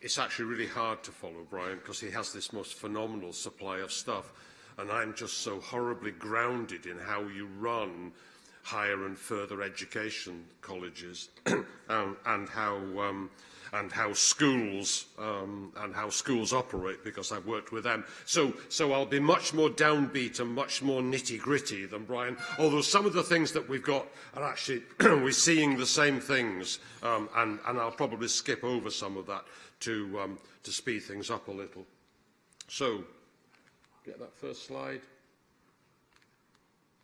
it's actually really hard to follow Brian because he has this most phenomenal supply of stuff. And I'm just so horribly grounded in how you run higher and further education colleges and, and how um, and how schools um, and how schools operate because I've worked with them. So, so I'll be much more downbeat and much more nitty gritty than Brian. Although some of the things that we've got are actually we're seeing the same things, um, and and I'll probably skip over some of that to um, to speed things up a little. So, get that first slide.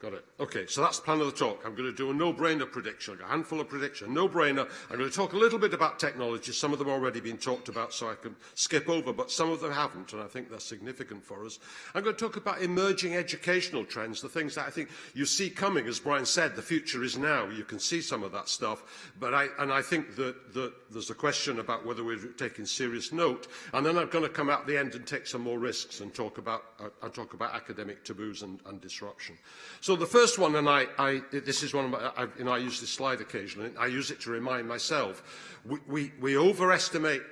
Got it. Okay, so that's the plan of the talk. I'm going to do a no-brainer prediction, a handful of prediction, no-brainer. I'm going to talk a little bit about technology. Some of them already been talked about, so I can skip over, but some of them haven't, and I think they're significant for us. I'm going to talk about emerging educational trends, the things that I think you see coming. As Brian said, the future is now. You can see some of that stuff, but I, and I think that, that there's a question about whether we're taking serious note. And then I'm going to come out the end and take some more risks and talk about, uh, and talk about academic taboos and, and disruption. So So the first one, and I, I this is one of my, I, you know, I use this slide occasionally, I use it to remind myself, we, we, we overestimate,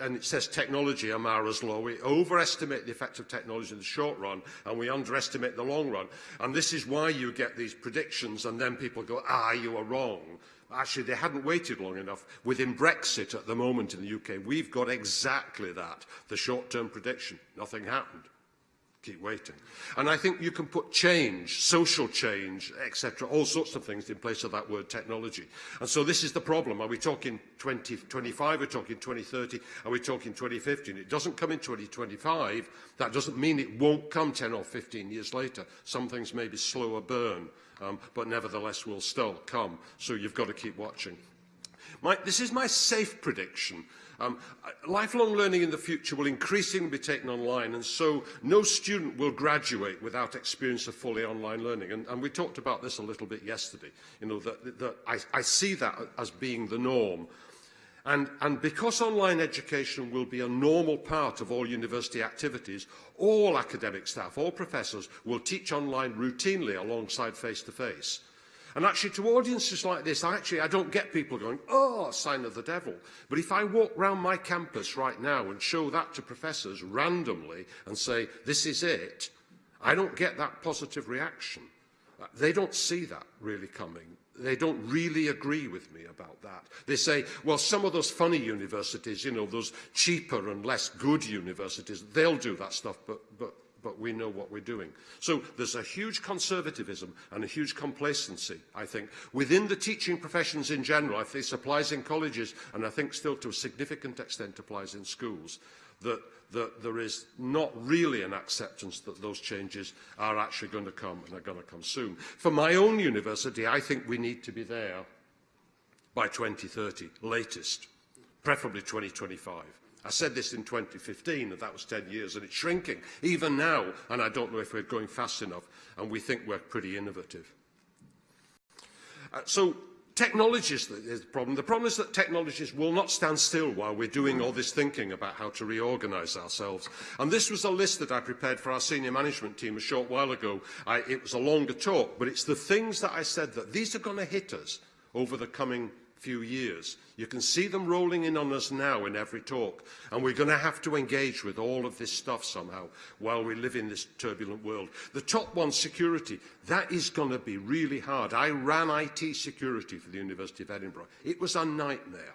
and it says technology, Amara's law, we overestimate the effect of technology in the short run, and we underestimate the long run. And this is why you get these predictions, and then people go, ah, you are wrong. Actually, they hadn't waited long enough. Within Brexit at the moment in the UK, we've got exactly that, the short-term prediction. Nothing happened keep waiting. And I think you can put change, social change, etc., all sorts of things in place of that word technology. And so this is the problem. Are we talking 2025? Are we talking 2030? Are we talking 2015? it doesn't come in 2025. That doesn't mean it won't come 10 or 15 years later. Some things may be slower burn, um, but nevertheless will still come. So you've got to keep watching. My, this is my safe prediction. Um, lifelong learning in the future will increasingly be taken online, and so no student will graduate without experience of fully online learning. And, and we talked about this a little bit yesterday. You know, that, that I, I see that as being the norm. And, and because online education will be a normal part of all university activities, all academic staff, all professors will teach online routinely alongside face-to-face. -face. And actually, to audiences like this, I actually, I don't get people going, oh, sign of the devil. But if I walk round my campus right now and show that to professors randomly and say, this is it, I don't get that positive reaction. They don't see that really coming. They don't really agree with me about that. They say, well, some of those funny universities, you know, those cheaper and less good universities, they'll do that stuff, but, but but we know what we're doing. So there's a huge conservatism and a huge complacency, I think, within the teaching professions in general. I think this applies in colleges, and I think still to a significant extent applies in schools, that, that there is not really an acceptance that those changes are actually going to come and are going to come soon. For my own university, I think we need to be there by 2030, latest, preferably 2025. I said this in 2015, and that was 10 years, and it's shrinking even now, and I don't know if we're going fast enough, and we think we're pretty innovative. Uh, so technology is the problem. The problem is that technologies will not stand still while we're doing all this thinking about how to reorganize ourselves. And this was a list that I prepared for our senior management team a short while ago. I, it was a longer talk, but it's the things that I said that these are going to hit us over the coming few years. You can see them rolling in on us now in every talk, and we're going to have to engage with all of this stuff somehow while we live in this turbulent world. The top one, security, that is going to be really hard. I ran IT security for the University of Edinburgh. It was a nightmare.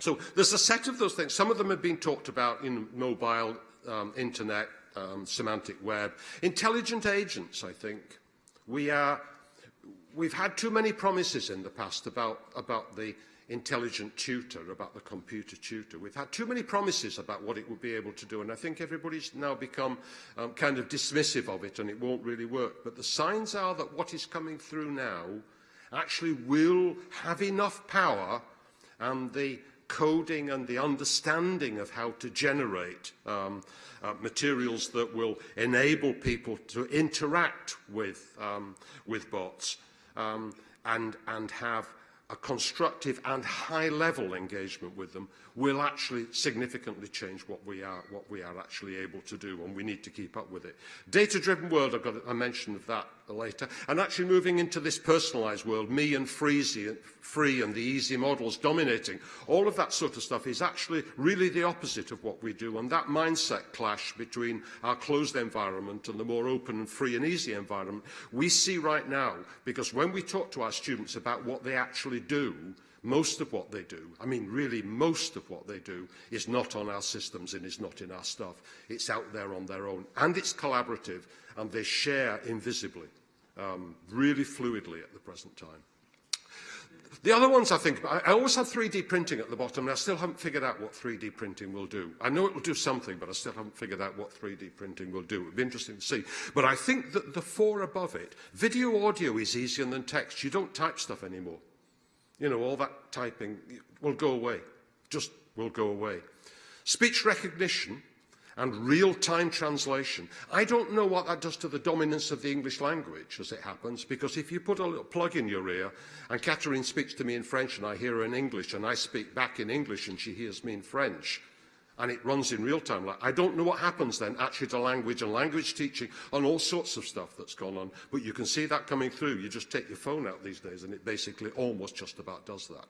So there's a set of those things. Some of them have been talked about in mobile, um, internet, um, semantic web. Intelligent agents, I think. We are, we've had too many promises in the past about, about the intelligent tutor, about the computer tutor. We've had too many promises about what it would be able to do, and I think everybody's now become um, kind of dismissive of it and it won't really work. But the signs are that what is coming through now actually will have enough power and the coding and the understanding of how to generate um, uh, materials that will enable people to interact with, um, with bots um, and, and have a constructive and high-level engagement with them will actually significantly change what we are what we are actually able to do and we need to keep up with it data driven world I've got a mention of that later and actually moving into this personalized world me and freezy free and the easy models dominating all of that sort of stuff is actually really the opposite of what we do and that mindset clash between our closed environment and the more open and free and easy environment we see right now because when we talk to our students about what they actually do Most of what they do, I mean really most of what they do, is not on our systems and is not in our stuff. It's out there on their own. And it's collaborative, and they share invisibly, um, really fluidly at the present time. The other ones I think, I always have 3D printing at the bottom and I still haven't figured out what 3D printing will do. I know it will do something, but I still haven't figured out what 3D printing will do. It would be interesting to see. But I think that the four above it, video audio is easier than text. You don't type stuff anymore. You know, all that typing will go away, just will go away. Speech recognition and real-time translation. I don't know what that does to the dominance of the English language as it happens, because if you put a little plug in your ear and Catherine speaks to me in French and I hear her in English and I speak back in English and she hears me in French, and it runs in real time. Like, I don't know what happens then actually to language and language teaching and all sorts of stuff that's gone on, but you can see that coming through. You just take your phone out these days and it basically almost just about does that.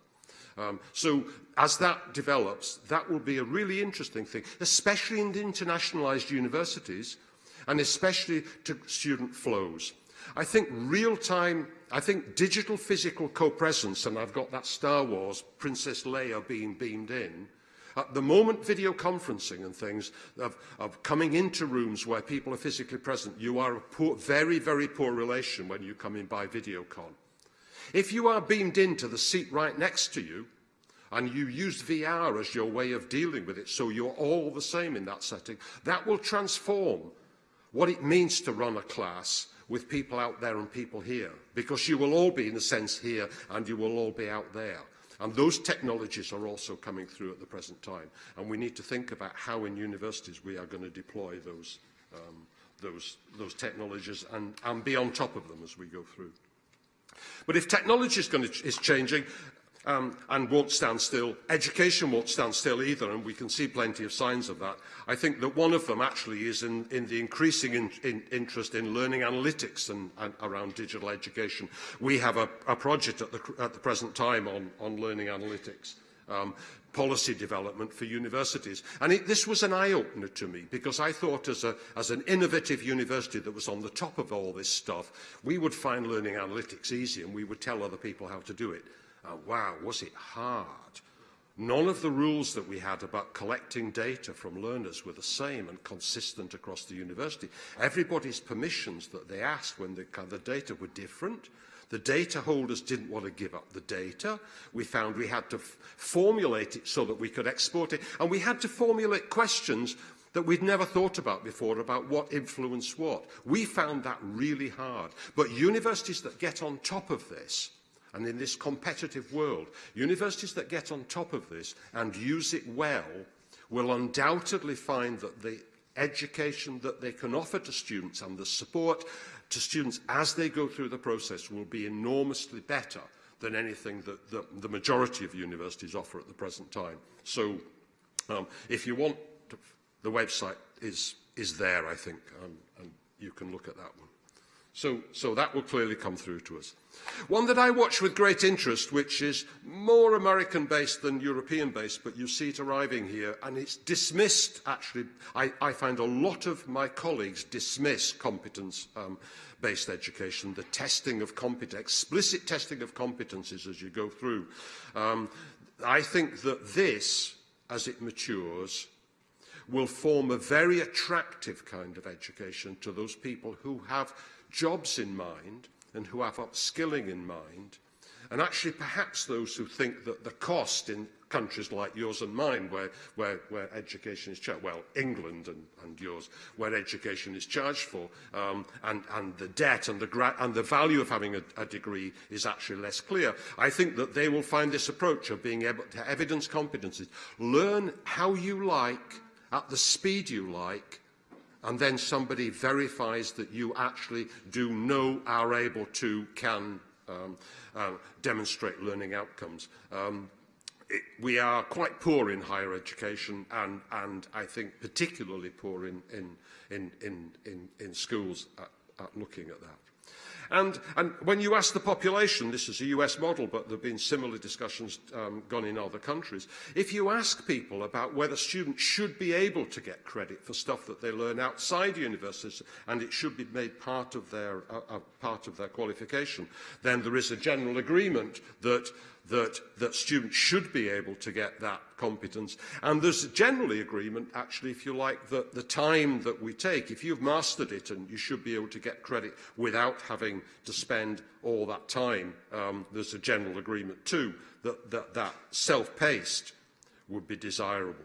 Um, so as that develops, that will be a really interesting thing, especially in the internationalized universities and especially to student flows. I think real-time, I think digital physical co-presence, and I've got that Star Wars Princess Leia being beamed in, at uh, the moment, video conferencing and things of, of coming into rooms where people are physically present, you are a poor, very, very poor relation when you come in by video con. If you are beamed into the seat right next to you, and you use VR as your way of dealing with it, so you're all the same in that setting, that will transform what it means to run a class with people out there and people here, because you will all be, in a sense, here and you will all be out there. And those technologies are also coming through at the present time. And we need to think about how in universities we are going to deploy those, um, those, those technologies and, and be on top of them as we go through. But if technology is, going to, is changing, um, and won't stand still. Education won't stand still either, and we can see plenty of signs of that. I think that one of them actually is in, in the increasing in, in interest in learning analytics and, and around digital education. We have a, a project at the, at the present time on, on learning analytics. Um, policy development for universities. And it, this was an eye-opener to me because I thought as, a, as an innovative university that was on the top of all this stuff, we would find learning analytics easy and we would tell other people how to do it. uh, wow, was it hard. None of the rules that we had about collecting data from learners were the same and consistent across the university. Everybody's permissions that they asked when they data were different. The data holders didn't want to give up the data. We found we had to formulate it so that we could export it. And we had to formulate questions that we'd never thought about before about what influenced what. We found that really hard. But universities that get on top of this and in this competitive world, universities that get on top of this and use it well will undoubtedly find that the education that they can offer to students and the support to students as they go through the process will be enormously better than anything that the, the majority of universities offer at the present time. So um, if you want, to, the website is, is there, I think, um, and you can look at that one. So, so that will clearly come through to us. One that I watch with great interest, which is more American-based than European-based, but you see it arriving here, and it's dismissed, actually. I, I find a lot of my colleagues dismiss competence-based um, based education, the testing of competence, explicit testing of competences as you go through. Um, I think that this, as it matures, will form a very attractive kind of education to those people who have jobs in mind and who have upskilling in mind, and actually perhaps those who think that the cost in countries like yours and mine where, where, where education is charged, well, England and, and yours, where education is charged for, um, and, and the debt and the, and the value of having a, a degree is actually less clear. I think that they will find this approach of being able to evidence competencies. Learn how you like, at the speed you like, and then somebody verifies that you actually do know, are able to, can um, uh, demonstrate learning outcomes. Um, it, we are quite poor in higher education and, and I think particularly poor in, in, in, in, in, in schools at, at looking at that. And, and when you ask the population, this is a US model, but there have been similar discussions um, gone in other countries, if you ask people about whether students should be able to get credit for stuff that they learn outside universities and it should be made part of their, uh, uh, part of their qualification, then there is a general agreement that that, that students should be able to get that competence. And there's generally agreement, actually, if you like, that the time that we take, if you've mastered it and you should be able to get credit without having to spend all that time, um, there's a general agreement too that that, that self-paced would be desirable.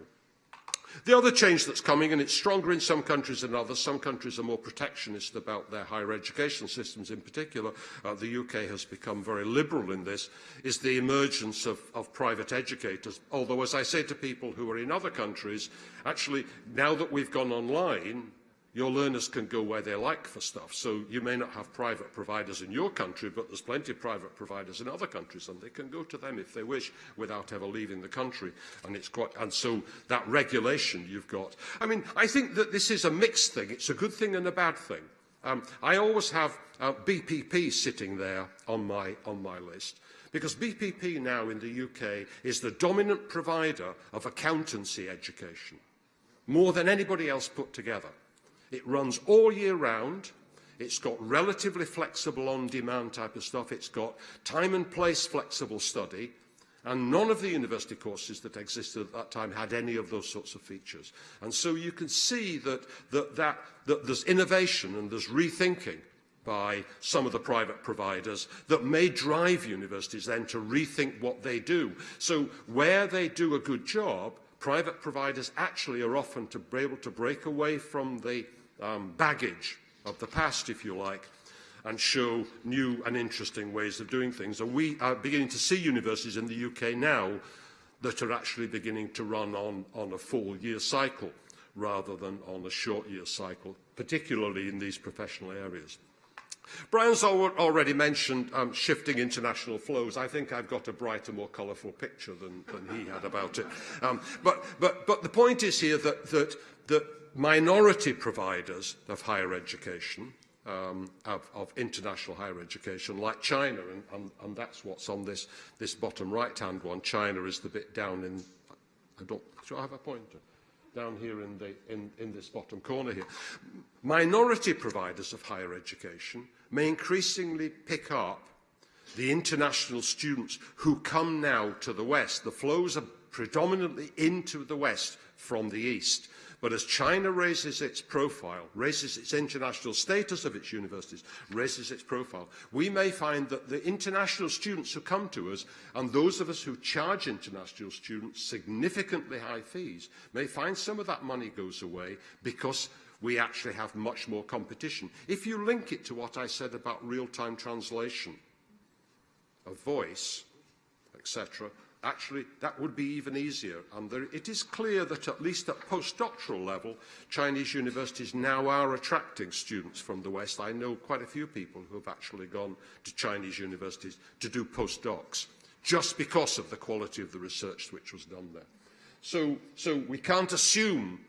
The other change that's coming, and it's stronger in some countries than others, some countries are more protectionist about their higher education systems in particular, uh, the UK has become very liberal in this, is the emergence of, of private educators. Although, as I say to people who are in other countries, actually, now that we've gone online, your learners can go where they like for stuff. So you may not have private providers in your country, but there's plenty of private providers in other countries, and they can go to them if they wish without ever leaving the country. And, it's quite, and so that regulation you've got. I mean, I think that this is a mixed thing. It's a good thing and a bad thing. Um, I always have uh, BPP sitting there on my, on my list because BPP now in the UK is the dominant provider of accountancy education, more than anybody else put together. It runs all year round. It's got relatively flexible on-demand type of stuff. It's got time and place flexible study. And none of the university courses that existed at that time had any of those sorts of features. And so you can see that, that, that, that there's innovation and there's rethinking by some of the private providers that may drive universities then to rethink what they do. So where they do a good job, private providers actually are often to be able to break away from the um, baggage of the past, if you like, and show new and interesting ways of doing things. And we are beginning to see universities in the UK now that are actually beginning to run on, on a full year cycle rather than on a short year cycle, particularly in these professional areas. Brian's already mentioned um, shifting international flows. I think I've got a brighter, more colourful picture than, than he had about it. Um, but, but, but the point is here that, that, that minority providers of higher education, um, of, of international higher education, like China, and, and, and that's what's on this, this bottom right-hand one. China is the bit down in, I don't, do I have a pointer? down here in, the, in, in this bottom corner here. Minority providers of higher education may increasingly pick up the international students who come now to the West. The flows are predominantly into the West from the East. But as China raises its profile, raises its international status of its universities, raises its profile, we may find that the international students who come to us and those of us who charge international students significantly high fees may find some of that money goes away because we actually have much more competition. If you link it to what I said about real-time translation, of voice, etc., Actually, that would be even easier. And there, it is clear that at least at postdoctoral level, Chinese universities now are attracting students from the West. I know quite a few people who have actually gone to Chinese universities to do postdocs, just because of the quality of the research which was done there. So, so we can't assume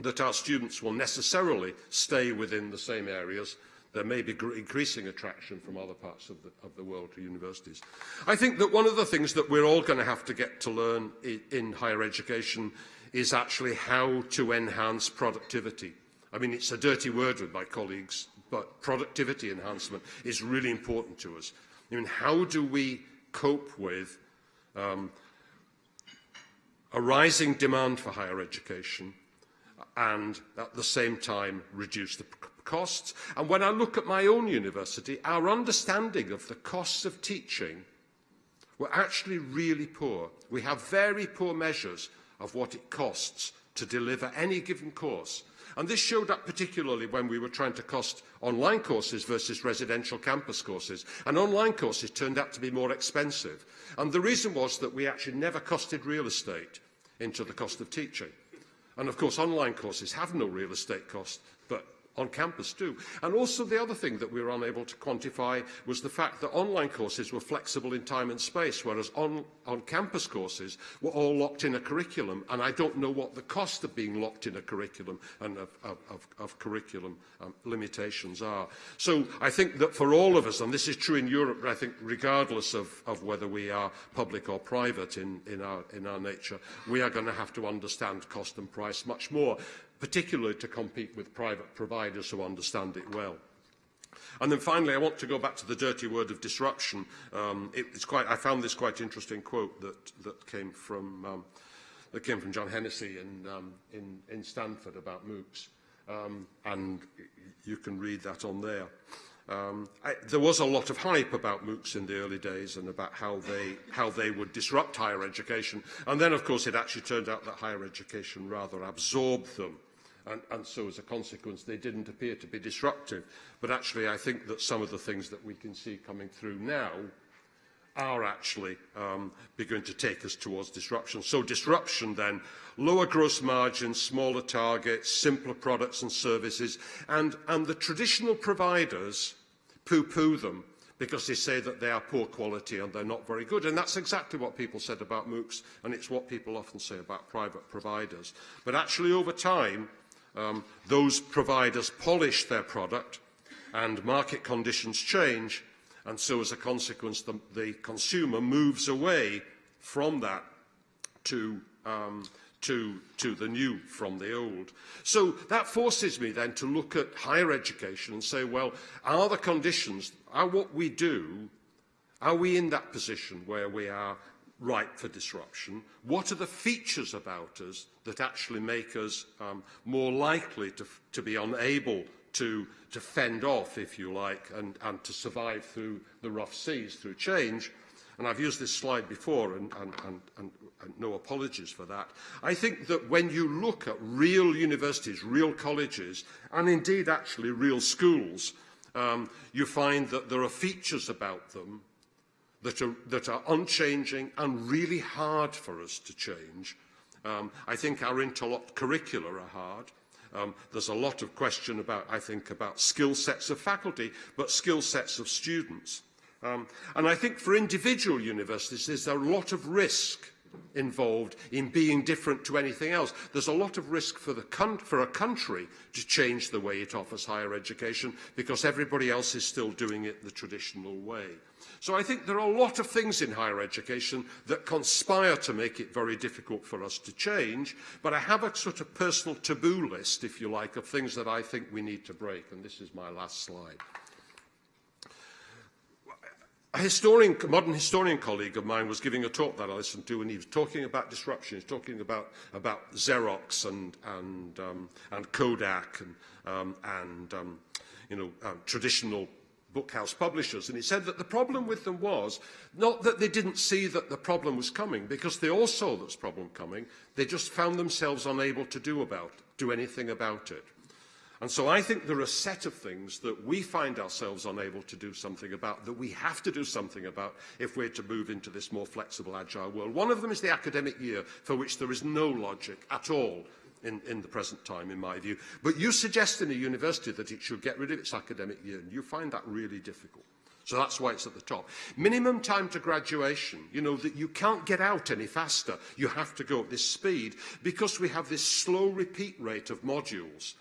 that our students will necessarily stay within the same areas there may be increasing attraction from other parts of the, of the world to universities. I think that one of the things that we're all going to have to get to learn in, in higher education is actually how to enhance productivity. I mean, it's a dirty word with my colleagues, but productivity enhancement is really important to us. I mean, how do we cope with um, a rising demand for higher education and at the same time reduce the costs. And when I look at my own university, our understanding of the costs of teaching were actually really poor. We have very poor measures of what it costs to deliver any given course. And this showed up particularly when we were trying to cost online courses versus residential campus courses. And online courses turned out to be more expensive. And the reason was that we actually never costed real estate into the cost of teaching. And of course, online courses have no real estate cost, but on campus too. And also the other thing that we were unable to quantify was the fact that online courses were flexible in time and space, whereas on, on campus courses were all locked in a curriculum. And I don't know what the cost of being locked in a curriculum and of, of, of, of curriculum um, limitations are. So I think that for all of us, and this is true in Europe, but I think regardless of, of whether we are public or private in, in, our, in our nature, we are going to have to understand cost and price much more particularly to compete with private providers who understand it well. And then finally, I want to go back to the dirty word of disruption. Um, it, it's quite, I found this quite interesting quote that, that came from um, that came from John Hennessy in, um, in, in Stanford about MOOCs. Um, and you can read that on there. Um, I, there was a lot of hype about MOOCs in the early days and about how they, how they would disrupt higher education. And then, of course, it actually turned out that higher education rather absorbed them. And, and so, as a consequence, they didn't appear to be disruptive. But actually, I think that some of the things that we can see coming through now are actually um, beginning going to take us towards disruption. So disruption then, lower gross margins, smaller targets, simpler products and services, and, and the traditional providers poo-poo them because they say that they are poor quality and they're not very good. And that's exactly what people said about MOOCs, and it's what people often say about private providers. But actually, over time, um, those providers polish their product and market conditions change, And so as a consequence, the, the consumer moves away from that to, um, to, to the new from the old. So that forces me then to look at higher education and say, well, are the conditions, are what we do, are we in that position where we are ripe for disruption? What are the features about us that actually make us um, more likely to, to be unable to, to fend off, if you like, and, and to survive through the rough seas, through change. And I've used this slide before, and, and, and, and, and no apologies for that. I think that when you look at real universities, real colleges, and indeed actually real schools, um, you find that there are features about them that are, that are unchanging and really hard for us to change. Um, I think our interlocked curricula are hard. Um, there's a lot of question about, I think, about skill sets of faculty, but skill sets of students. Um, and I think for individual universities, there's a lot of risk involved in being different to anything else. There's a lot of risk for, the for a country to change the way it offers higher education because everybody else is still doing it the traditional way. So I think there are a lot of things in higher education that conspire to make it very difficult for us to change, but I have a sort of personal taboo list, if you like, of things that I think we need to break, and this is my last slide. A historian, a modern historian colleague of mine was giving a talk that I listened to, and he was talking about disruption. He's talking about about Xerox and and um, and Kodak and um, and um, you know um, traditional bookhouse publishers. And he said that the problem with them was not that they didn't see that the problem was coming, because they all saw this problem coming. They just found themselves unable to do about do anything about it. And so I think there are a set of things that we find ourselves unable to do something about, that we have to do something about if we're to move into this more flexible, agile world. One of them is the academic year, for which there is no logic at all in, in the present time, in my view. But you suggest in a university that it should get rid of its academic year, and you find that really difficult. So that's why it's at the top. Minimum time to graduation, you know, that you can't get out any faster. You have to go at this speed because we have this slow repeat rate of modules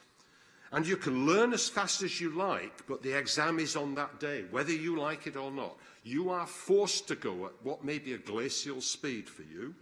and you can learn as fast as you like, but the exam is on that day, whether you like it or not. You are forced to go at what may be a glacial speed for you.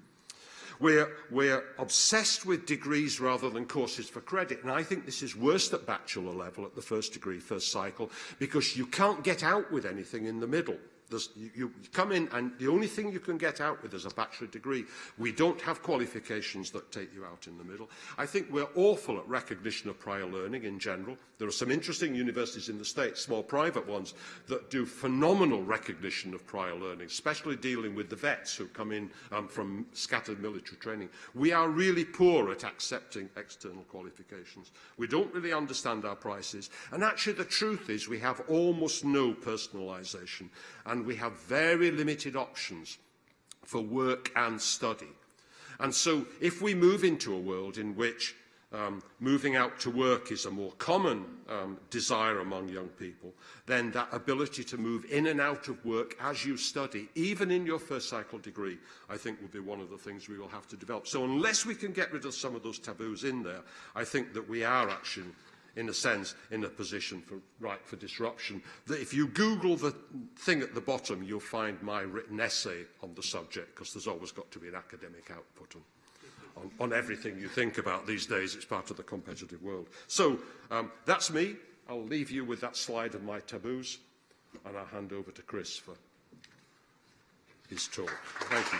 We're, we're obsessed with degrees rather than courses for credit. And I think this is worse at bachelor level at the first degree, first cycle, because you can't get out with anything in the middle. There's, you, you come in and the only thing you can get out with is a bachelor degree. We don't have qualifications that take you out in the middle. I think we're awful at recognition of prior learning in general. There are some interesting universities in the States, small private ones, that do phenomenal recognition of prior learning, especially dealing with the vets who come in um, from scattered military training. We are really poor at accepting external qualifications. We don't really understand our prices. And actually the truth is we have almost no personalisation. And and we have very limited options for work and study. And so if we move into a world in which um, moving out to work is a more common um, desire among young people, then that ability to move in and out of work as you study, even in your first cycle degree, I think will be one of the things we will have to develop. So unless we can get rid of some of those taboos in there, I think that we are actually in a sense, in a position for right for disruption. That if you Google the thing at the bottom, you'll find my written essay on the subject, because there's always got to be an academic output on, on, on everything you think about these days. It's part of the competitive world. So um, that's me. I'll leave you with that slide of my taboos, and I'll hand over to Chris for his talk. Thank you.